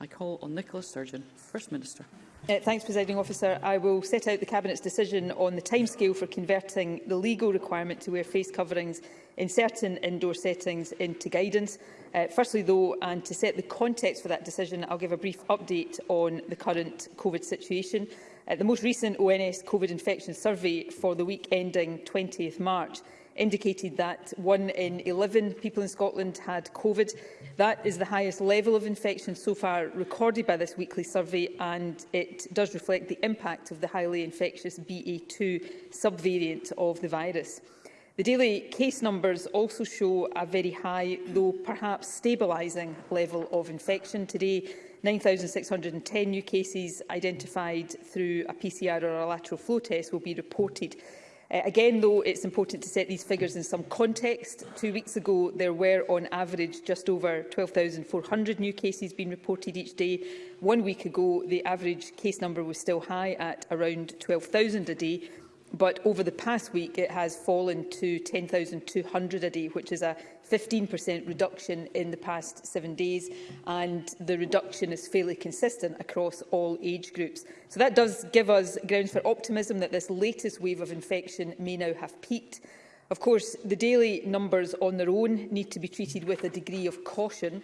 I call on Nicola Sturgeon, First Minister. Uh, thanks, Presiding Officer. I will set out the Cabinet's decision on the timescale for converting the legal requirement to wear face coverings in certain indoor settings into guidance. Uh, firstly, though, and to set the context for that decision, I'll give a brief update on the current COVID situation. Uh, the most recent ONS COVID infection survey for the week ending 20th March indicated that one in 11 people in Scotland had COVID. That is the highest level of infection so far recorded by this weekly survey and it does reflect the impact of the highly infectious BA2 subvariant of the virus. The daily case numbers also show a very high, though perhaps stabilising level of infection. Today, 9,610 new cases identified through a PCR or a lateral flow test will be reported Uh, again, though, it's important to set these figures in some context. Two weeks ago, there were, on average, just over 12,400 new cases being reported each day. One week ago, the average case number was still high at around 12,000 a day, but over the past week it has fallen to 10,200 a day, which is a 15% reduction in the past seven days, and the reduction is fairly consistent across all age groups. So that does give us grounds for optimism that this latest wave of infection may now have peaked. Of course, the daily numbers on their own need to be treated with a degree of caution,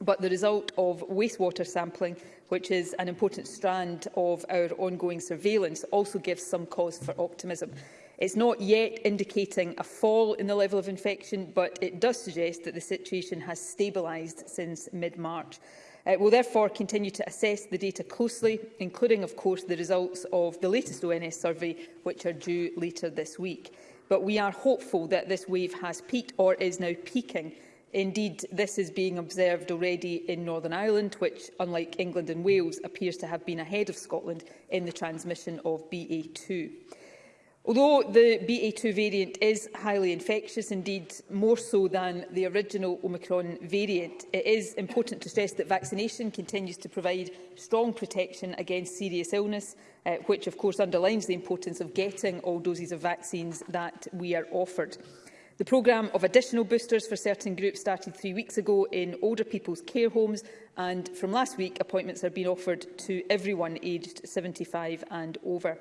but the result of wastewater sampling, which is an important strand of our ongoing surveillance, also gives some cause for optimism. It's not yet indicating a fall in the level of infection, but it does suggest that the situation has stabilised since mid-March. Uh, will therefore continue to assess the data closely, including, of course, the results of the latest ONS survey, which are due later this week. But we are hopeful that this wave has peaked or is now peaking. Indeed, this is being observed already in Northern Ireland, which, unlike England and Wales, appears to have been ahead of Scotland in the transmission of BA2. Although the BA2 variant is highly infectious, indeed more so than the original Omicron variant, it is important to stress that vaccination continues to provide strong protection against serious illness, uh, which of course underlines the importance of getting all doses of vaccines that we are offered. The programme of additional boosters for certain groups started three weeks ago in older people's care homes and from last week appointments are being offered to everyone aged 75 and over.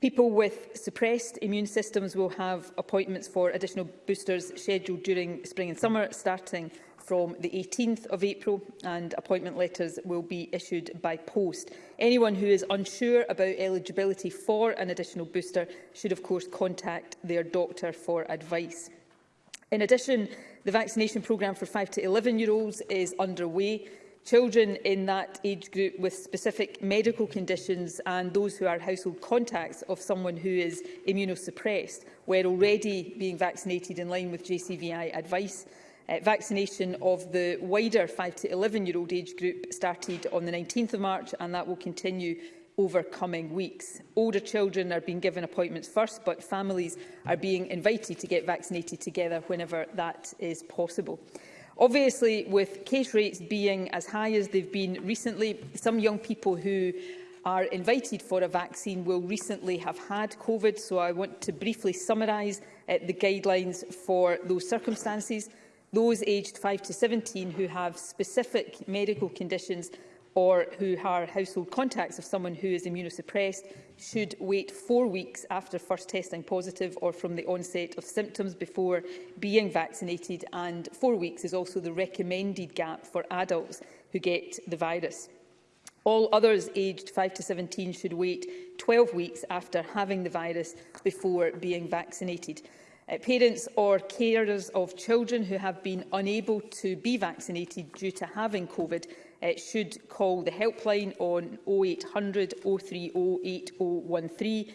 People with suppressed immune systems will have appointments for additional boosters scheduled during spring and summer, starting from the 18th of April and appointment letters will be issued by post. Anyone who is unsure about eligibility for an additional booster should of course contact their doctor for advice. In addition, the vaccination programme for 5 to 11 year olds is underway children in that age group with specific medical conditions and those who are household contacts of someone who is immunosuppressed, were already being vaccinated in line with JCVI advice. Uh, vaccination of the wider 5 to 11-year-old age group started on the 19th of March and that will continue over coming weeks. Older children are being given appointments first, but families are being invited to get vaccinated together whenever that is possible. Obviously, with case rates being as high as they've been recently, some young people who are invited for a vaccine will recently have had COVID, so I want to briefly summarise uh, the guidelines for those circumstances. Those aged 5 to 17 who have specific medical conditions or who are household contacts of someone who is immunosuppressed should wait four weeks after first testing positive or from the onset of symptoms before being vaccinated and four weeks is also the recommended gap for adults who get the virus. All others aged 5 to 17 should wait 12 weeks after having the virus before being vaccinated. Uh, parents or carers of children who have been unable to be vaccinated due to having COVID uh, should call the helpline on 0800 030 8013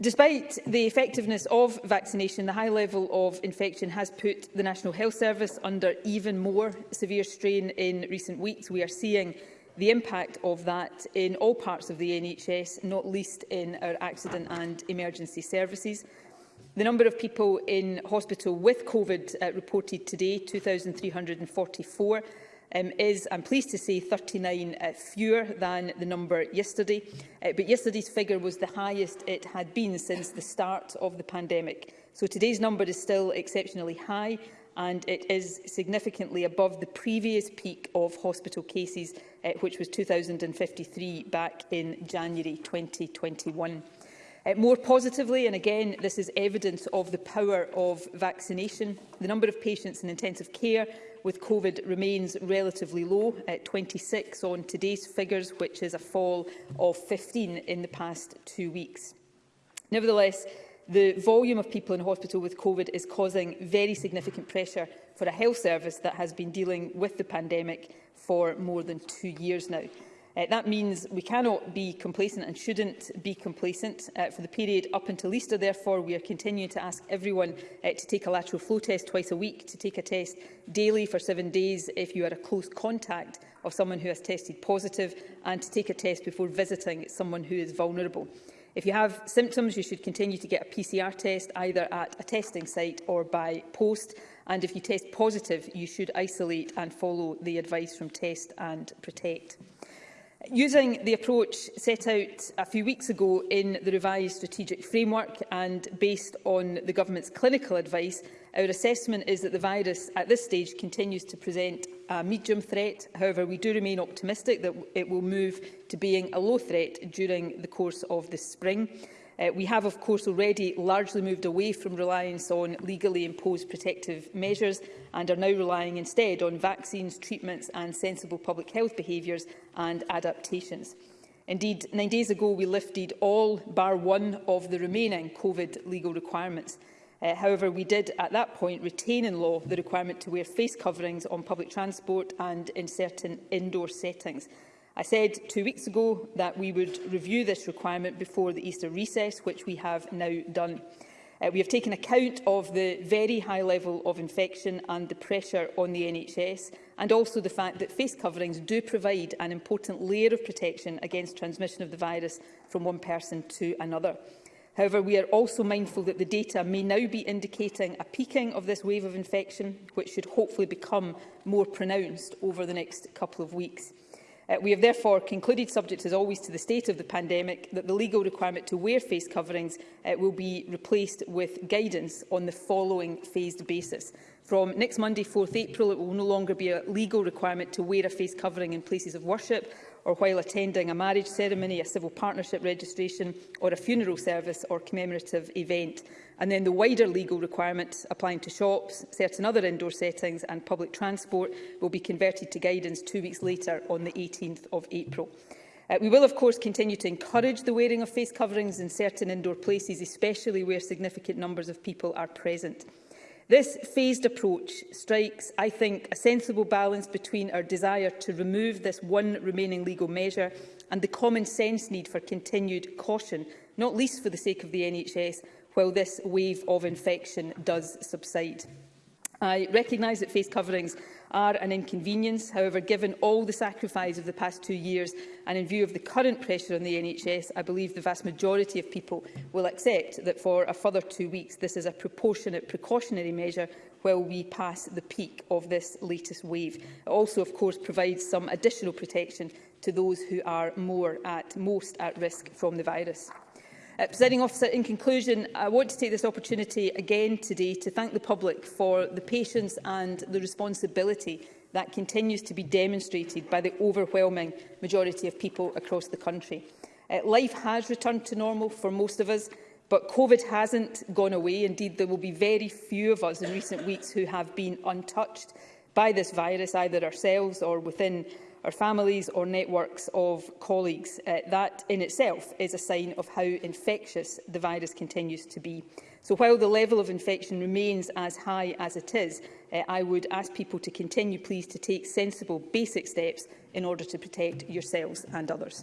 Despite the effectiveness of vaccination, the high level of infection has put the National Health Service under even more severe strain in recent weeks. We are seeing the impact of that in all parts of the NHS, not least in our accident and emergency services. The number of people in hospital with COVID uh, reported today, 2,344, um, is, I'm pleased to say, 39 uh, fewer than the number yesterday. Uh, but yesterday's figure was the highest it had been since the start of the pandemic. So today's number is still exceptionally high and it is significantly above the previous peak of hospital cases, uh, which was 2,053 back in January 2021. Uh, more positively, and again, this is evidence of the power of vaccination, the number of patients in intensive care with COVID remains relatively low, at 26 on today's figures, which is a fall of 15 in the past two weeks. Nevertheless, the volume of people in hospital with COVID is causing very significant pressure for a health service that has been dealing with the pandemic for more than two years now. Uh, that means we cannot be complacent and shouldn't be complacent. Uh, for the period up until Easter, therefore, we are continuing to ask everyone uh, to take a lateral flow test twice a week, to take a test daily for seven days if you are a close contact of someone who has tested positive, and to take a test before visiting someone who is vulnerable. If you have symptoms, you should continue to get a PCR test either at a testing site or by post. And if you test positive, you should isolate and follow the advice from Test and Protect. Using the approach set out a few weeks ago in the revised strategic framework and based on the Government's clinical advice, our assessment is that the virus at this stage continues to present a medium threat. However, we do remain optimistic that it will move to being a low threat during the course of this spring. Uh, we have, of course, already largely moved away from reliance on legally imposed protective measures and are now relying instead on vaccines, treatments and sensible public health behaviours and adaptations. Indeed, nine days ago we lifted all bar one of the remaining COVID legal requirements. Uh, however, we did at that point retain in law the requirement to wear face coverings on public transport and in certain indoor settings. I said two weeks ago that we would review this requirement before the Easter recess, which we have now done. Uh, we have taken account of the very high level of infection and the pressure on the NHS, and also the fact that face coverings do provide an important layer of protection against transmission of the virus from one person to another. However, we are also mindful that the data may now be indicating a peaking of this wave of infection, which should hopefully become more pronounced over the next couple of weeks. Uh, we have therefore concluded, subject as always to the state of the pandemic, that the legal requirement to wear face coverings uh, will be replaced with guidance on the following phased basis. From next Monday, 4th April, it will no longer be a legal requirement to wear a face covering in places of worship or while attending a marriage ceremony, a civil partnership registration or a funeral service or commemorative event. And then the wider legal requirements applying to shops, certain other indoor settings and public transport will be converted to guidance two weeks later on the 18th of April. Uh, we will, of course, continue to encourage the wearing of face coverings in certain indoor places, especially where significant numbers of people are present. This phased approach strikes, I think, a sensible balance between our desire to remove this one remaining legal measure and the common sense need for continued caution, not least for the sake of the NHS, while this wave of infection does subside. I recognise that face coverings are an inconvenience. However, given all the sacrifice of the past two years and in view of the current pressure on the NHS, I believe the vast majority of people will accept that for a further two weeks this is a proportionate precautionary measure while we pass the peak of this latest wave. It also, of course, provides some additional protection to those who are more at, most at risk from the virus. Uh, Presiding officer, in conclusion, I want to take this opportunity again today to thank the public for the patience and the responsibility that continues to be demonstrated by the overwhelming majority of people across the country. Uh, life has returned to normal for most of us, but COVID hasn't gone away. Indeed, there will be very few of us in recent weeks who have been untouched by this virus, either ourselves or within our families or networks of colleagues. Uh, that in itself is a sign of how infectious the virus continues to be. So while the level of infection remains as high as it is, uh, I would ask people to continue, please, to take sensible basic steps in order to protect yourselves and others.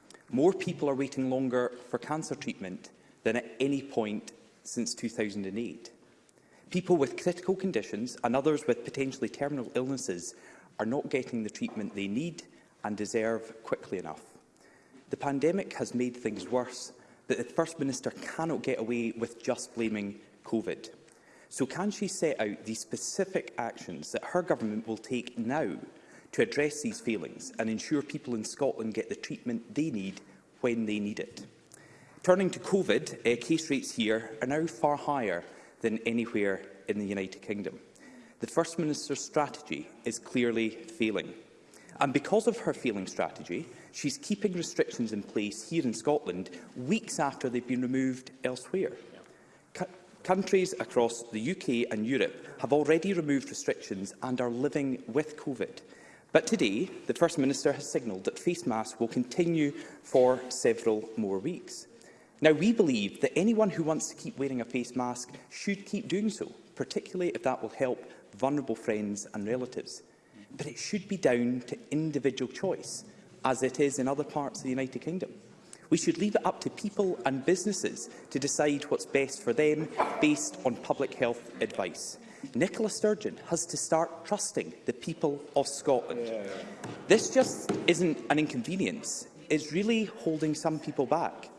More people are waiting longer for cancer treatment than at any point since 2008. People with critical conditions and others with potentially terminal illnesses are not getting the treatment they need and deserve quickly enough. The pandemic has made things worse, but the First Minister cannot get away with just blaming COVID. So can she set out the specific actions that her government will take now to address these failings and ensure people in Scotland get the treatment they need when they need it? Turning to COVID, uh, eh, case rates here are now far higher than anywhere in the United Kingdom. The First Minister's strategy is clearly failing. And because of her failing strategy, she's keeping restrictions in place here in Scotland weeks after they've been removed elsewhere. C countries across the UK and Europe have already removed restrictions and are living with COVID. But today, the First Minister has signalled that face masks will continue for several more weeks. Now, we believe that anyone who wants to keep wearing a face mask should keep doing so, particularly if that will help vulnerable friends and relatives. But it should be down to individual choice, as it is in other parts of the United Kingdom. We should leave it up to people and businesses to decide what's best for them based on public health advice. Nicola Sturgeon has to start trusting the people of Scotland. Yeah. This just isn't an inconvenience. It's really holding some people back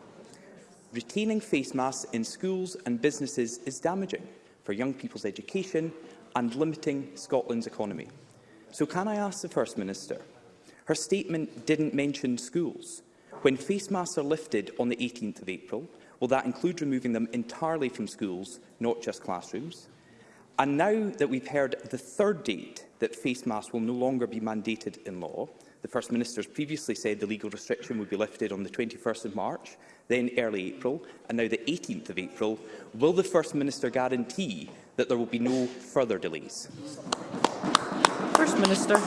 retaining face masks in schools and businesses is damaging for young people's education and limiting Scotland's economy. So can I ask the First Minister? Her statement didn't mention schools. When face masks are lifted on the 18th of April, will that include removing them entirely from schools, not just classrooms? And now that we've heard the third date that face masks will no longer be mandated in law, the First Minister has previously said the legal restriction would be lifted on the 21st of March, then early April, and now the 18th of April, will the First Minister guarantee that there will be no further delays? First Minister.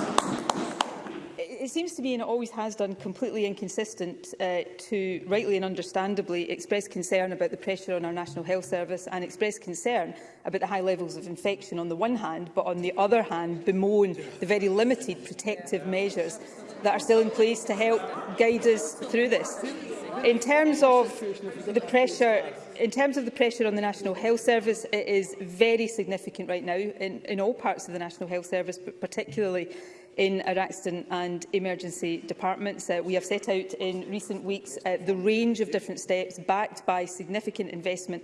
It seems to me, and it always has done, completely inconsistent uh, to rightly and understandably express concern about the pressure on our National Health Service and express concern about the high levels of infection on the one hand, but on the other hand bemoan the very limited protective measures that are still in place to help guide us through this. In terms of the pressure in terms of the pressure on the National Health Service, it is very significant right now in, in all parts of the National Health Service, but particularly in our accident and emergency departments. Uh, we have set out in recent weeks uh, the range of different steps backed by significant investment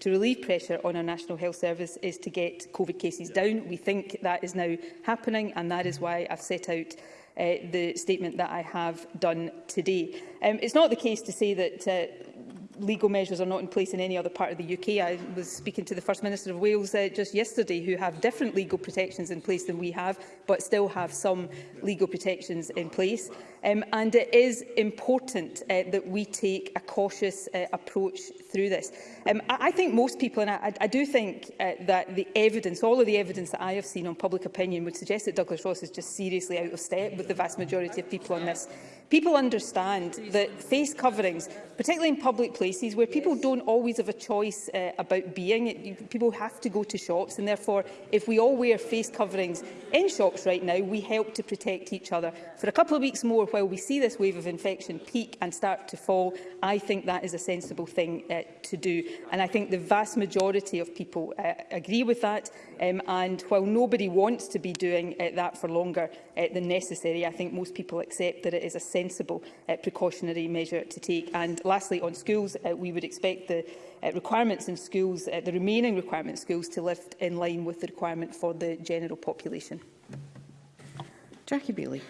to relieve pressure on our National Health Service is to get COVID cases yeah. down. We think that is now happening and that is why I've set out uh, the statement that I have done today. Um, it's not the case to say that uh, legal measures are not in place in any other part of the UK. I was speaking to the First Minister of Wales uh, just yesterday who have different legal protections in place than we have, but still have some legal protections in place. Um, and it is important uh, that we take a cautious uh, approach through this. Um, I, I think most people, and I, I do think uh, that the evidence, all of the evidence that I have seen on public opinion would suggest that Douglas Ross is just seriously out of step with the vast majority of people on this People understand that face coverings, particularly in public places where people don't always have a choice uh, about being, it, people have to go to shops and therefore if we all wear face coverings in shops right now, we help to protect each other. For a couple of weeks more, while we see this wave of infection peak and start to fall, I think that is a sensible thing uh, to do. And I think the vast majority of people uh, agree with that. Um, and while nobody wants to be doing uh, that for longer uh, than necessary, I think most people accept that it is a sensible uh, precautionary measure to take. And lastly, on schools, uh, we would expect the uh, requirements in schools, uh, the remaining requirements in schools, to lift in line with the requirement for the general population. Jackie Bailey.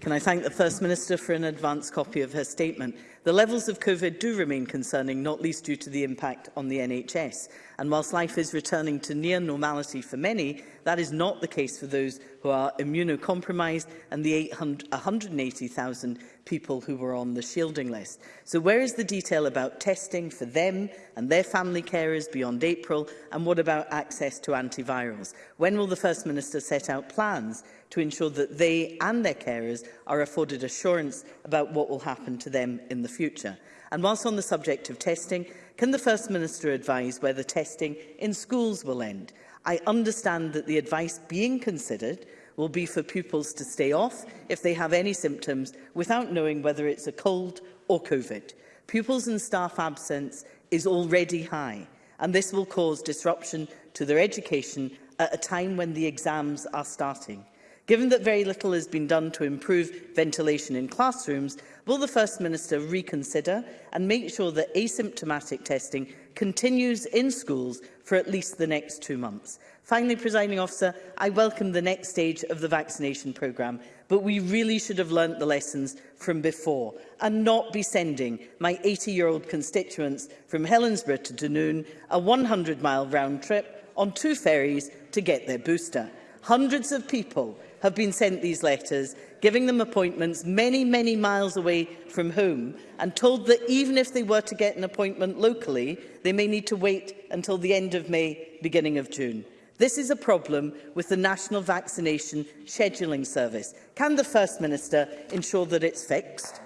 Can I thank the First Minister for an advance copy of her statement? The levels of COVID do remain concerning, not least due to the impact on the NHS. And whilst life is returning to near normality for many, that is not the case for those who are immunocompromised and the 180,000 people who were on the shielding list. So where is the detail about testing for them and their family carers beyond April? And what about access to antivirals? When will the First Minister set out plans to ensure that they and their carers are afforded assurance about what will happen to them in the future? And whilst on the subject of testing, Can the First Minister advise whether testing in schools will end? I understand that the advice being considered will be for pupils to stay off if they have any symptoms without knowing whether it's a cold or COVID. Pupils and staff absence is already high and this will cause disruption to their education at a time when the exams are starting. Given that very little has been done to improve ventilation in classrooms, will the First Minister reconsider and make sure that asymptomatic testing continues in schools for at least the next two months? Finally, presiding officer, I welcome the next stage of the vaccination programme, but we really should have learnt the lessons from before and not be sending my 80-year-old constituents from Helensburgh to Dunoon a 100-mile round trip on two ferries to get their booster. Hundreds of people have been sent these letters, giving them appointments many, many miles away from home and told that even if they were to get an appointment locally, they may need to wait until the end of May, beginning of June. This is a problem with the National Vaccination Scheduling Service. Can the First Minister ensure that it's fixed?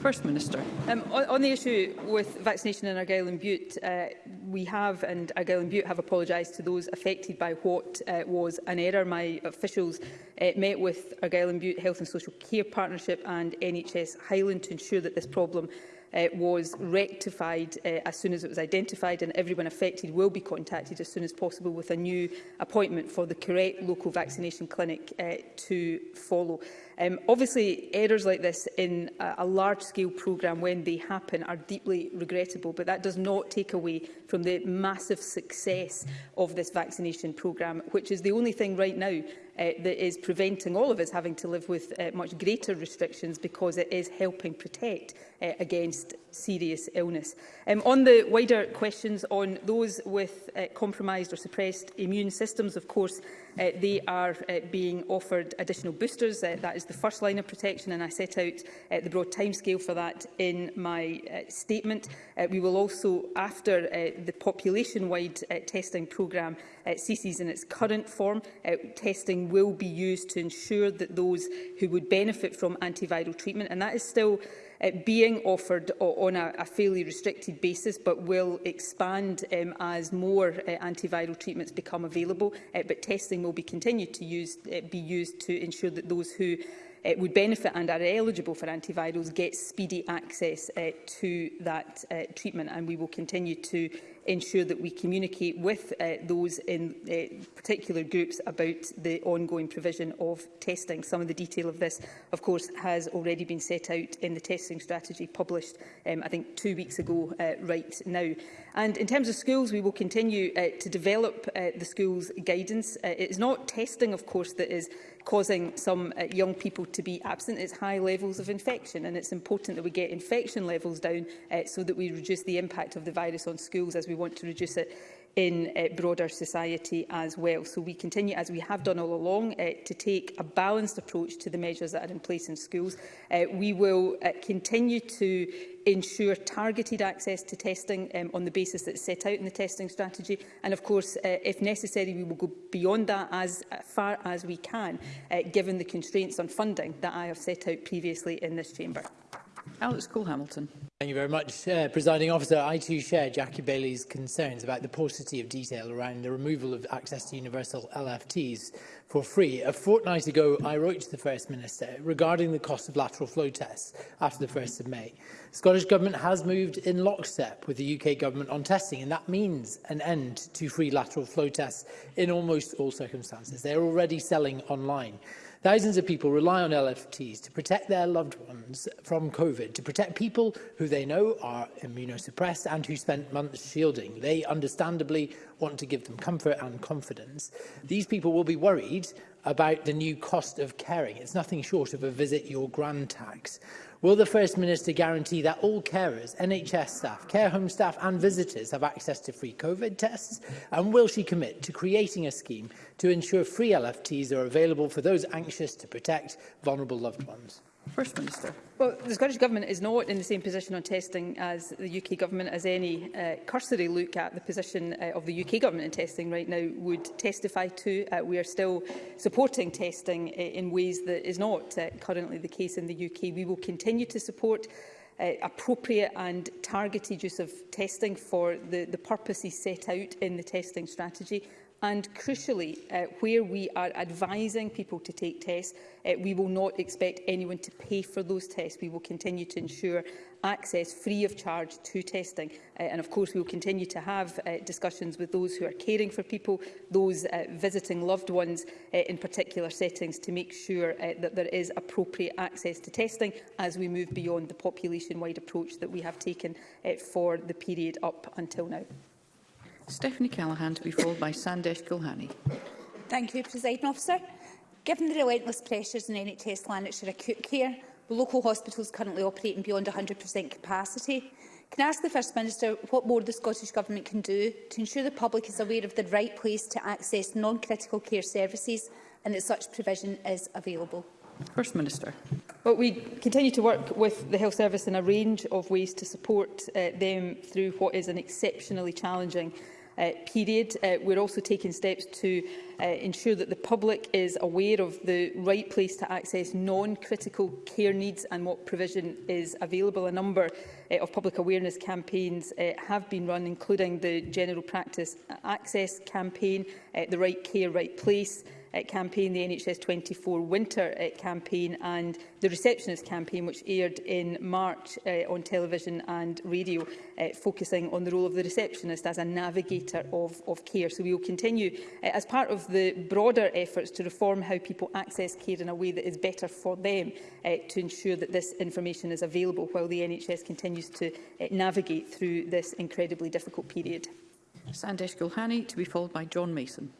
First Minister. Um, on, on the issue with vaccination in Argyll and Butte, uh, we have, and Argyll and Butte have apologised to those affected by what uh, was an error. My officials uh, met with Argyll and Butte Health and Social Care Partnership and NHS Highland to ensure that this problem uh, was rectified uh, as soon as it was identified and everyone affected will be contacted as soon as possible with a new appointment for the correct local vaccination clinic uh, to follow. Um, obviously, errors like this in a, a large-scale programme, when they happen, are deeply regrettable, but that does not take away from the massive success of this vaccination programme, which is the only thing right now uh, that is preventing all of us having to live with uh, much greater restrictions because it is helping protect uh, against serious illness. Um, on the wider questions on those with uh, compromised or suppressed immune systems, of course, uh, they are uh, being offered additional boosters. Uh, that is the first line of protection, and I set out uh, the broad timescale for that in my uh, statement. Uh, we will also, after uh, the population-wide uh, testing programme uh, ceases in its current form, uh, testing will be used to ensure that those who would benefit from antiviral treatment, and that is still uh, being offered on a, a fairly restricted basis, but will expand um, as more uh, antiviral treatments become available. Uh, but testing will be continued to use, uh, be used to ensure that those who uh, would benefit and are eligible for antivirals get speedy access uh, to that uh, treatment and we will continue to ensure that we communicate with uh, those in uh, particular groups about the ongoing provision of testing. Some of the detail of this, of course, has already been set out in the testing strategy published, um, I think, two weeks ago uh, right now. And in terms of schools, we will continue uh, to develop uh, the school's guidance. Uh, it is not testing, of course, that is causing some uh, young people to be absent. It's high levels of infection and it's important that we get infection levels down uh, so that we reduce the impact of the virus on schools as we want to reduce it in uh, broader society as well. So we continue, as we have done all along, uh, to take a balanced approach to the measures that are in place in schools. Uh, we will uh, continue to ensure targeted access to testing um, on the basis is set out in the testing strategy. And of course, uh, if necessary, we will go beyond that as far as we can, uh, given the constraints on funding that I have set out previously in this chamber. Alex Cole-Hamilton. Thank you very much, uh, Presiding Officer. I too share Jackie Bailey's concerns about the paucity of detail around the removal of access to universal LFTs for free. A fortnight ago, I wrote to the First Minister regarding the cost of lateral flow tests after the 1st of May. The Scottish Government has moved in lockstep with the UK Government on testing, and that means an end to free lateral flow tests in almost all circumstances. They're already selling online. Thousands of people rely on LFTs to protect their loved ones from COVID, to protect people who they know are immunosuppressed and who spent months shielding. They understandably want to give them comfort and confidence. These people will be worried about the new cost of caring. It's nothing short of a visit your grand tax. Will the First Minister guarantee that all carers, NHS staff, care home staff and visitors have access to free COVID tests? And will she commit to creating a scheme to ensure free LFTs are available for those anxious to protect vulnerable loved ones? First Minister. Well, the Scottish Government is not in the same position on testing as the UK Government, as any uh, cursory look at the position uh, of the UK Government in testing right now would testify to. Uh, we are still supporting testing uh, in ways that is not uh, currently the case in the UK. We will continue to support uh, appropriate and targeted use of testing for the, the purposes set out in the testing strategy. And crucially, uh, where we are advising people to take tests, uh, we will not expect anyone to pay for those tests. We will continue to ensure access free of charge to testing. Uh, and of course, we will continue to have uh, discussions with those who are caring for people, those uh, visiting loved ones uh, in particular settings to make sure uh, that there is appropriate access to testing as we move beyond the population-wide approach that we have taken uh, for the period up until now. Stephanie Callaghan to be followed by Sandesh Gulhani. Thank you, President Officer. Given the relentless pressures in NHS Lanarkshire acute care, Local hospitals currently operating beyond 100% capacity. Can I ask the First Minister what more the Scottish Government can do to ensure the public is aware of the right place to access non-critical care services and that such provision is available? First Minister. Well, we continue to work with the Health Service in a range of ways to support uh, them through what is an exceptionally challenging uh, period. Uh, we're also taking steps to uh, ensure that the public is aware of the right place to access non-critical care needs and what provision is available. A number uh, of public awareness campaigns uh, have been run, including the General Practice Access campaign, uh, the Right Care, Right Place, uh, campaign, the NHS 24 winter uh, campaign and the receptionist campaign, which aired in March uh, on television and radio, uh, focusing on the role of the receptionist as a navigator of, of care. So we will continue uh, as part of the broader efforts to reform how people access care in a way that is better for them uh, to ensure that this information is available while the NHS continues to uh, navigate through this incredibly difficult period. Sandesh Gulhani, to be followed by John Mason.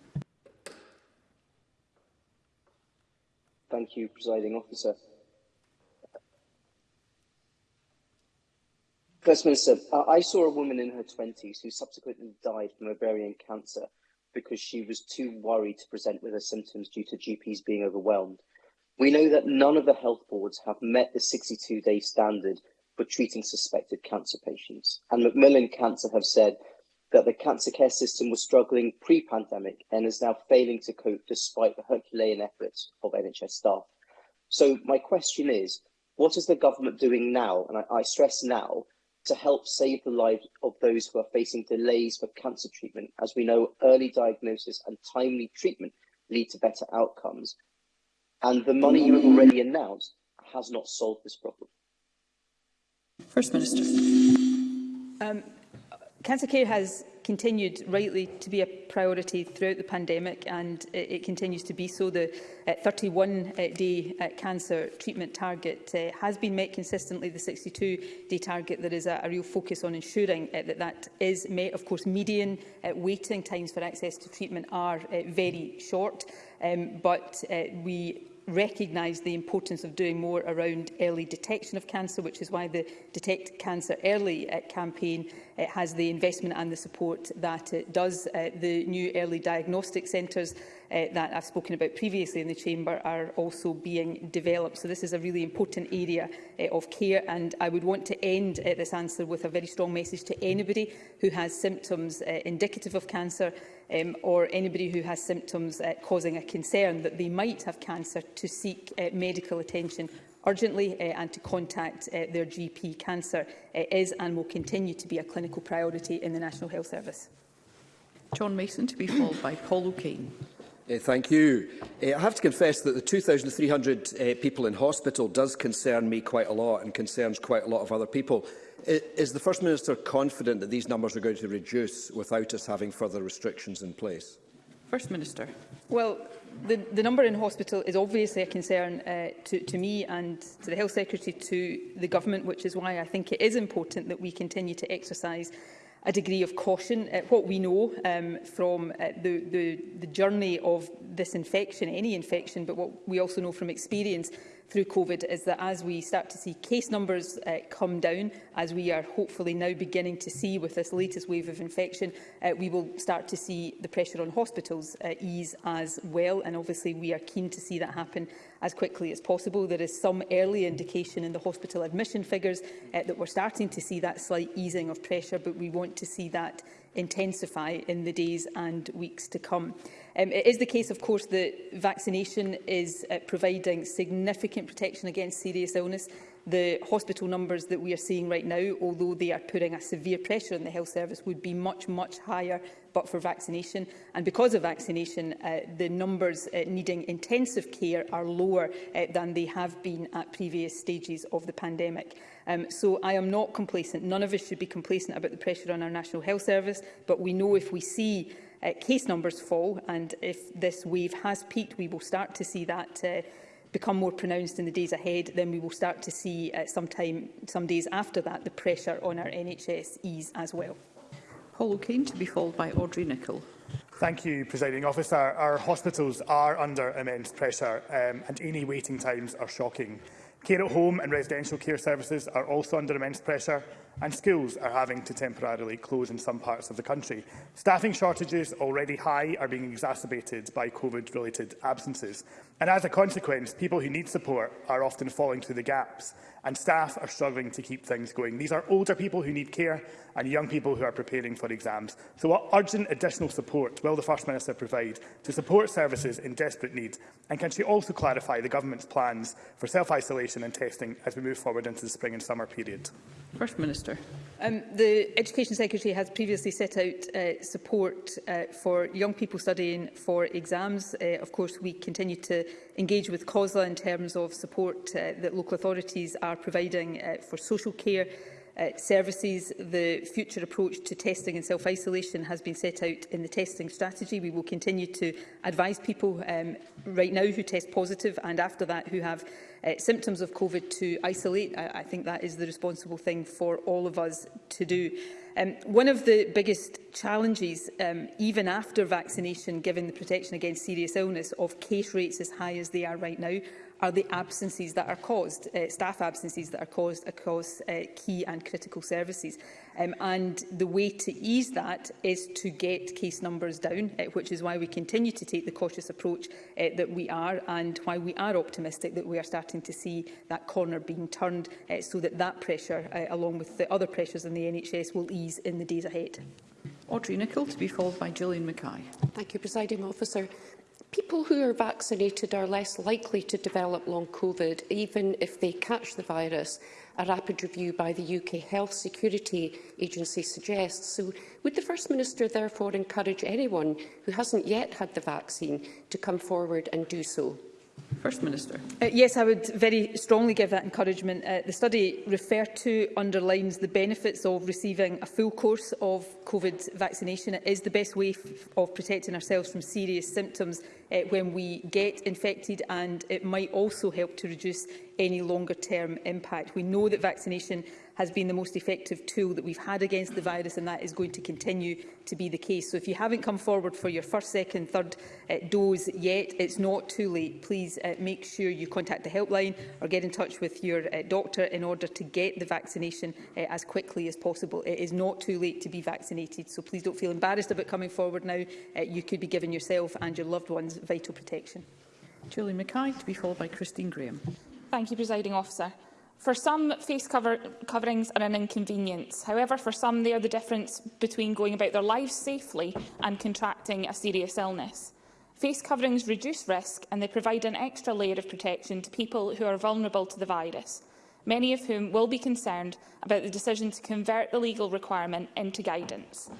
Thank you, Presiding Officer. First Minister, I saw a woman in her 20s who subsequently died from ovarian cancer because she was too worried to present with her symptoms due to GPs being overwhelmed. We know that none of the health boards have met the 62-day standard for treating suspected cancer patients. And Macmillan Cancer have said that the cancer care system was struggling pre-pandemic and is now failing to cope despite the Herculean efforts of NHS staff. So my question is, what is the government doing now, and I, I stress now, to help save the lives of those who are facing delays for cancer treatment, as we know early diagnosis and timely treatment lead to better outcomes. And the money you have already announced has not solved this problem. First Minister. Um, Cancer care has continued rightly to be a priority throughout the pandemic and it, it continues to be so. The 31-day uh, uh, uh, cancer treatment target uh, has been met consistently. The 62-day target, that is a, a real focus on ensuring uh, that that is met. Of course, median uh, waiting times for access to treatment are uh, very short, um, but uh, we recognise the importance of doing more around early detection of cancer, which is why the Detect Cancer Early uh, campaign uh, has the investment and the support that it does. Uh, the new early diagnostic centres uh, that I've spoken about previously in the Chamber are also being developed. So this is a really important area uh, of care and I would want to end uh, this answer with a very strong message to anybody who has symptoms uh, indicative of cancer um, or anybody who has symptoms uh, causing a concern that they might have cancer to seek uh, medical attention urgently uh, and to contact uh, their GP. Cancer uh, is and will continue to be a clinical priority in the National Health Service. John Mason to be followed by Paul O'Kane. Uh, thank you. Uh, I have to confess that the 2,300 uh, eh, people in hospital does concern me quite a lot and concerns quite a lot of other people. Is the First Minister confident that these numbers are going to reduce without us having further restrictions in place? First Minister. Well, the, the number in hospital is obviously a concern uh, to, to me and to the Health Secretary, to the Government, which is why I think it is important that we continue to exercise a degree of caution. Uh, what we know um, from uh, the, the, the journey of this infection, any infection, but what we also know from experience through COVID is that as we start to see case numbers uh, come down, as we are hopefully now beginning to see with this latest wave of infection, uh, we will start to see the pressure on hospitals uh, ease as well. And obviously we are keen to see that happen as quickly as possible. There is some early indication in the hospital admission figures uh, that we're starting to see that slight easing of pressure, but we want to see that intensify in the days and weeks to come. Um, it is the case, of course, that vaccination is uh, providing significant protection against serious illness. The hospital numbers that we are seeing right now, although they are putting a severe pressure on the health service, would be much, much higher but for vaccination. And because of vaccination, uh, the numbers uh, needing intensive care are lower uh, than they have been at previous stages of the pandemic. Um, so I am not complacent. None of us should be complacent about the pressure on our National Health Service, but we know if we see uh, case numbers fall and if this wave has peaked, we will start to see that uh, become more pronounced in the days ahead, then we will start to see uh, sometime, some days after that the pressure on our NHS ease as well. Paul O'Kane to be followed by Audrey Nicholl. Thank you, Presiding Officer. Our hospitals are under immense pressure um, and any waiting times are shocking. Care at home and residential care services are also under immense pressure and schools are having to temporarily close in some parts of the country. Staffing shortages, already high, are being exacerbated by COVID-related absences. And as a consequence, people who need support are often falling through the gaps, and staff are struggling to keep things going. These are older people who need care and young people who are preparing for exams. So what urgent additional support will the First Minister provide to support services in desperate need? And can she also clarify the Government's plans for self-isolation and testing as we move forward into the spring and summer period? First Minister. Minister. Um, the Education Secretary has previously set out uh, support uh, for young people studying for exams. Uh, of course, we continue to engage with COSLA in terms of support uh, that local authorities are providing uh, for social care uh, services. The future approach to testing and self-isolation has been set out in the testing strategy. We will continue to advise people um, right now who test positive and after that who have uh, symptoms of COVID to isolate. I, I think that is the responsible thing for all of us to do. Um, one of the biggest challenges, um, even after vaccination, given the protection against serious illness, of case rates as high as they are right now, are the absences that are caused, uh, staff absences that are caused across uh, key and critical services. Um, and the way to ease that is to get case numbers down, uh, which is why we continue to take the cautious approach uh, that we are and why we are optimistic that we are starting to see that corner being turned uh, so that that pressure, uh, along with the other pressures in the NHS, will ease in the days ahead. Audrey Nicholl to be followed by Gillian Mackay. Thank you, Presiding Officer people who are vaccinated are less likely to develop long COVID, even if they catch the virus, a rapid review by the UK Health Security Agency suggests. So would the First Minister therefore encourage anyone who hasn't yet had the vaccine to come forward and do so? First Minister. Uh, yes, I would very strongly give that encouragement. Uh, the study referred to underlines the benefits of receiving a full course of COVID vaccination. It is the best way of protecting ourselves from serious symptoms uh, when we get infected and it might also help to reduce any longer term impact. We know that vaccination has been the most effective tool that we've had against the virus, and that is going to continue to be the case. So if you haven't come forward for your first, second, third uh, dose yet, it's not too late. Please uh, make sure you contact the helpline or get in touch with your uh, doctor in order to get the vaccination uh, as quickly as possible. It is not too late to be vaccinated, so please don't feel embarrassed about coming forward now. Uh, you could be giving yourself and your loved ones vital protection. Julie Mackay, to be followed by Christine Graham. Thank you, Presiding Officer. For some, face cover coverings are an inconvenience. However, for some, they are the difference between going about their lives safely and contracting a serious illness. Face coverings reduce risk and they provide an extra layer of protection to people who are vulnerable to the virus, many of whom will be concerned about the decision to convert the legal requirement into guidance.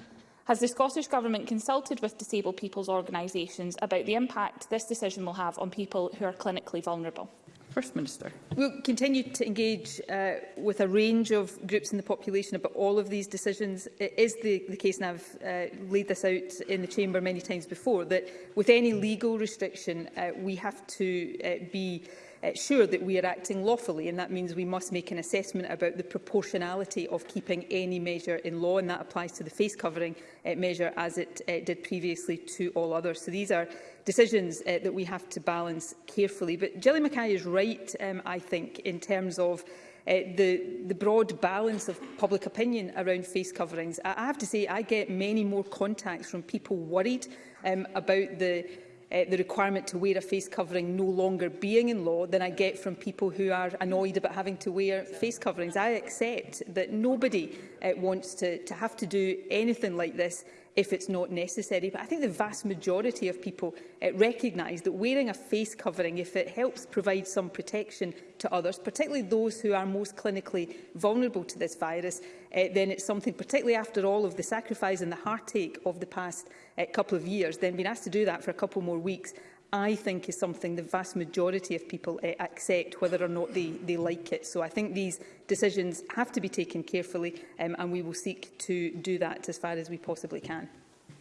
Has the Scottish Government consulted with disabled people's organisations about the impact this decision will have on people who are clinically vulnerable? First Minister. We'll continue to engage uh, with a range of groups in the population about all of these decisions. It is the, the case, and I've uh, laid this out in the Chamber many times before, that with any legal restriction, uh, we have to uh, be uh, sure that we are acting lawfully, and that means we must make an assessment about the proportionality of keeping any measure in law, and that applies to the face covering uh, measure as it uh, did previously to all others. So these are decisions uh, that we have to balance carefully. But Jelly Mackay is right, um, I think, in terms of uh, the, the broad balance of public opinion around face coverings. I, I have to say I get many more contacts from people worried um, about the uh, the requirement to wear a face covering no longer being in law than I get from people who are annoyed about having to wear face coverings. I accept that nobody uh, wants to, to have to do anything like this if it's not necessary. But I think the vast majority of people uh, recognise that wearing a face covering, if it helps provide some protection to others, particularly those who are most clinically vulnerable to this virus, uh, then it's something, particularly after all of the sacrifice and the heartache of the past uh, couple of years, then being asked to do that for a couple more weeks, I think is something the vast majority of people uh, accept, whether or not they, they like it. So I think these decisions have to be taken carefully, um, and we will seek to do that as far as we possibly can.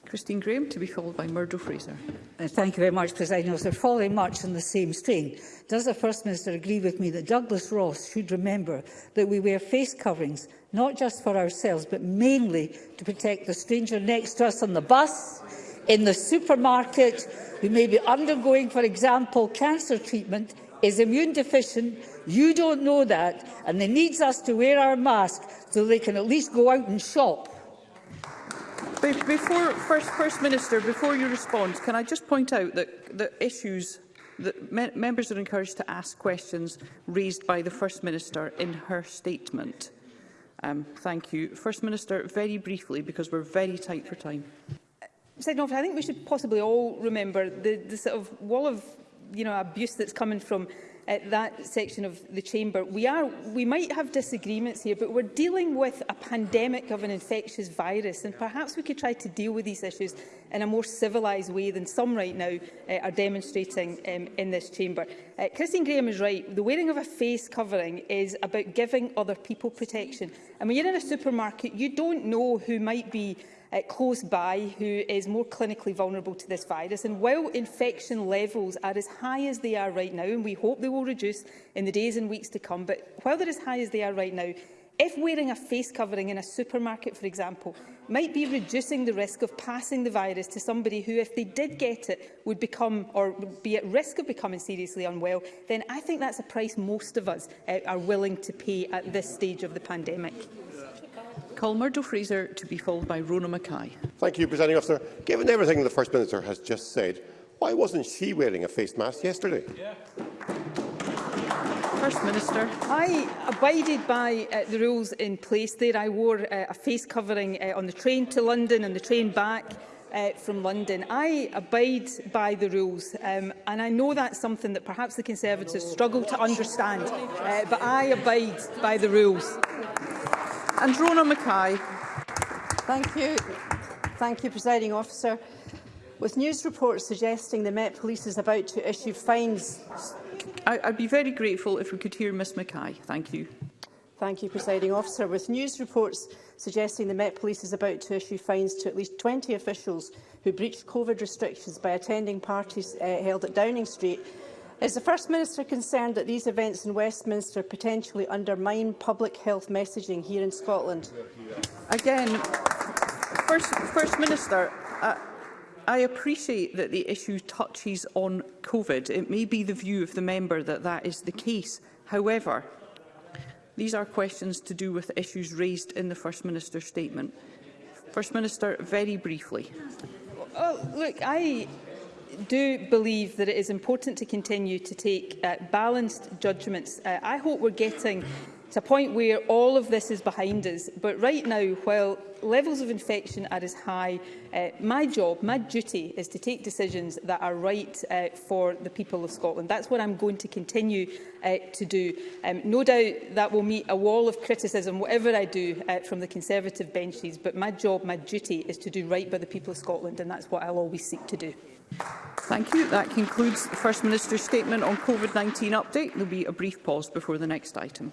Christine Graham, to be followed by Murdo Fraser. Uh, thank you very much, President Officer. Following much on the same strain, does the First Minister agree with me that Douglas Ross should remember that we wear face coverings not just for ourselves, but mainly to protect the stranger next to us on the bus, in the supermarket who may be undergoing, for example, cancer treatment is immune deficient. You don't know that, and they needs us to wear our mask so they can at least go out and shop. Before, First, First Minister, before you respond, can I just point out that the issues that me members are encouraged to ask questions raised by the First Minister in her statement? Um, thank you. First Minister, very briefly, because we're very tight for time. President Officer, I think we should possibly all remember the, the sort of wall of you know, abuse that's coming from uh, that section of the chamber. We, are, we might have disagreements here, but we're dealing with a pandemic of an infectious virus, and perhaps we could try to deal with these issues in a more civilised way than some right now uh, are demonstrating um, in this chamber. Uh, Christine Graham is right. The wearing of a face covering is about giving other people protection. And when you're in a supermarket, you don't know who might be uh, close by who is more clinically vulnerable to this virus. And while infection levels are as high as they are right now, and we hope they will reduce in the days and weeks to come, but while they're as high as they are right now, if wearing a face covering in a supermarket, for example, might be reducing the risk of passing the virus to somebody who, if they did get it, would become or be at risk of becoming seriously unwell, then I think that's a price most of us uh, are willing to pay at this stage of the pandemic call Murdo Fraser to be followed by Rona Mackay. Thank you, Presiding Officer. Given everything the First Minister has just said, why wasn't she wearing a face mask yesterday? Yeah. First Minister. I abided by uh, the rules in place there. I wore uh, a face covering uh, on the train to London and the train back uh, from London. I abide by the rules um, and I know that's something that perhaps the Conservatives struggle to understand, uh, but I abide by the rules. And Rona Mackay. Thank you. Thank you, Presiding Officer. With news reports suggesting the Met Police is about to issue fines... I, I'd be very grateful if we could hear Ms Mackay. Thank you. Thank you, Presiding Officer. With news reports suggesting the Met Police is about to issue fines to at least 20 officials who breached COVID restrictions by attending parties uh, held at Downing Street, Is the First Minister concerned that these events in Westminster potentially undermine public health messaging here in Scotland? Again, First, First Minister, uh, I appreciate that the issue touches on COVID. It may be the view of the member that that is the case. However, these are questions to do with issues raised in the First Minister's statement. First Minister, very briefly. Well, look, I do believe that it is important to continue to take uh, balanced judgments. Uh, I hope we're getting to a point where all of this is behind us. But right now, while levels of infection are as high, uh, my job, my duty is to take decisions that are right uh, for the people of Scotland. That's what I'm going to continue uh, to do. Um, no doubt that will meet a wall of criticism, whatever I do uh, from the Conservative benches, but my job, my duty is to do right by the people of Scotland, and that's what I'll always seek to do. Thank you. That concludes the First Minister's statement on COVID-19 update. There will be a brief pause before the next item.